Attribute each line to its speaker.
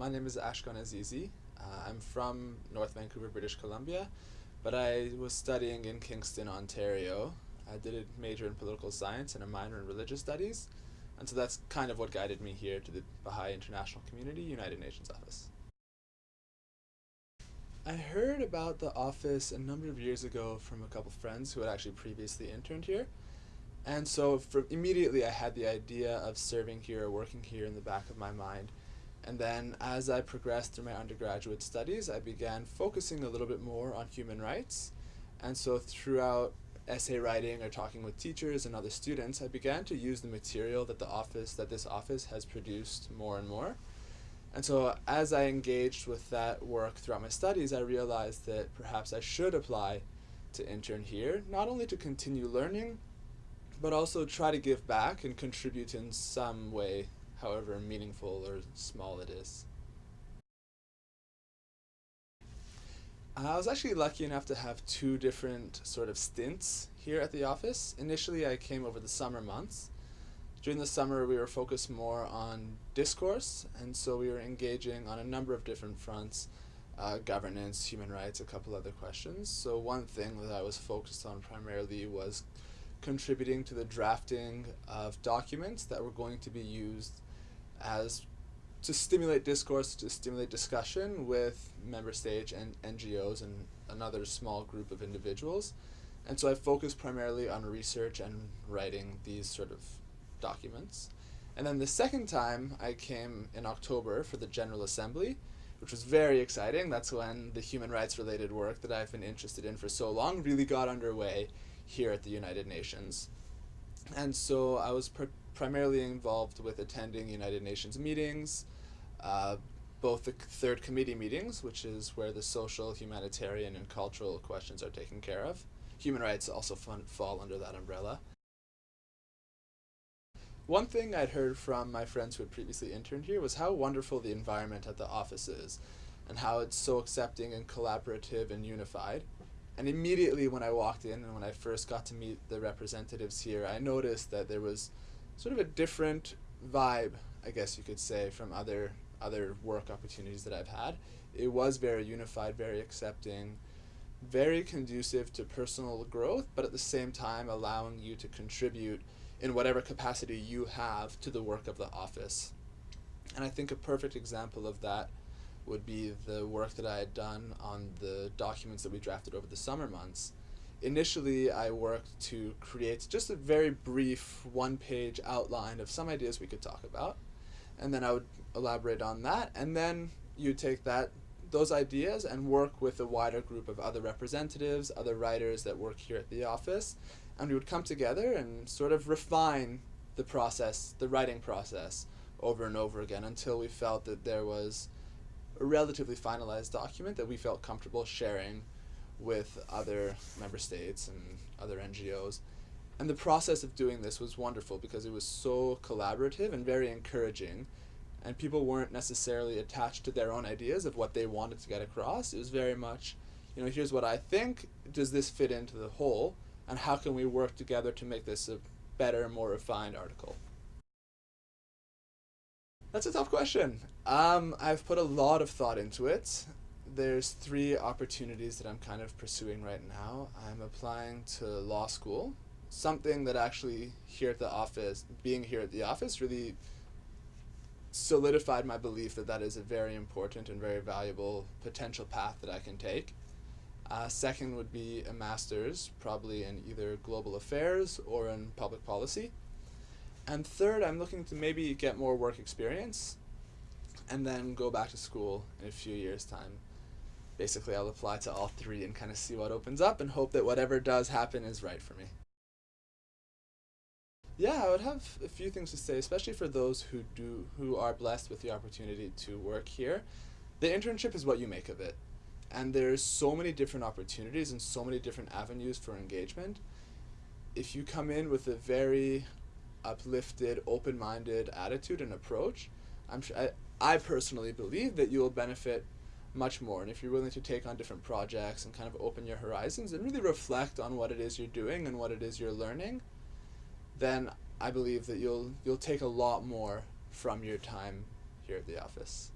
Speaker 1: My name is Ashkan Azizi. Uh, I'm from North Vancouver, British Columbia, but I was studying in Kingston, Ontario. I did a major in political science and a minor in religious studies, and so that's kind of what guided me here to the Baha'i International Community United Nations office. I heard about the office a number of years ago from a couple friends who had actually previously interned here. And so for immediately I had the idea of serving here or working here in the back of my mind. And then as I progressed through my undergraduate studies, I began focusing a little bit more on human rights. And so throughout essay writing or talking with teachers and other students, I began to use the material that the office, that this office has produced more and more. And so as I engaged with that work throughout my studies, I realized that perhaps I should apply to intern here, not only to continue learning, but also try to give back and contribute in some way however meaningful or small it is. I was actually lucky enough to have two different sort of stints here at the office. Initially I came over the summer months. During the summer we were focused more on discourse and so we were engaging on a number of different fronts, uh, governance, human rights, a couple other questions. So one thing that I was focused on primarily was contributing to the drafting of documents that were going to be used as to stimulate discourse, to stimulate discussion with member states and NGOs and another small group of individuals. And so I focused primarily on research and writing these sort of documents. And then the second time I came in October for the General Assembly, which was very exciting. That's when the human rights related work that I've been interested in for so long really got underway here at the United Nations. And so I was primarily involved with attending United Nations meetings, uh, both the third committee meetings, which is where the social, humanitarian, and cultural questions are taken care of. Human rights also fall under that umbrella. One thing I'd heard from my friends who had previously interned here was how wonderful the environment at the office is, and how it's so accepting and collaborative and unified. And immediately when I walked in and when I first got to meet the representatives here, I noticed that there was sort of a different vibe, I guess you could say, from other other work opportunities that I've had. It was very unified, very accepting, very conducive to personal growth, but at the same time allowing you to contribute in whatever capacity you have to the work of the office. And I think a perfect example of that would be the work that I had done on the documents that we drafted over the summer months. Initially, I worked to create just a very brief one-page outline of some ideas we could talk about, and then I would elaborate on that, and then you take that those ideas and work with a wider group of other representatives, other writers that work here at the office, and we would come together and sort of refine the process, the writing process, over and over again until we felt that there was a relatively finalized document that we felt comfortable sharing with other member states and other NGOs. And the process of doing this was wonderful because it was so collaborative and very encouraging. And people weren't necessarily attached to their own ideas of what they wanted to get across. It was very much, you know, here's what I think. Does this fit into the whole? And how can we work together to make this a better, more refined article? That's a tough question. Um, I've put a lot of thought into it. There's three opportunities that I'm kind of pursuing right now. I'm applying to law school, something that actually here at the office, being here at the office, really solidified my belief that that is a very important and very valuable potential path that I can take. Uh, second would be a master's, probably in either global affairs or in public policy. And third, I'm looking to maybe get more work experience and then go back to school in a few years' time. Basically, I'll apply to all three and kind of see what opens up and hope that whatever does happen is right for me. Yeah, I would have a few things to say, especially for those who do who are blessed with the opportunity to work here. The internship is what you make of it. And there's so many different opportunities and so many different avenues for engagement. If you come in with a very uplifted, open-minded attitude and approach, I'm sure I, I personally believe that you will benefit much more. And if you're willing to take on different projects and kind of open your horizons and really reflect on what it is you're doing and what it is you're learning, then I believe that you'll you'll take a lot more from your time here at the office.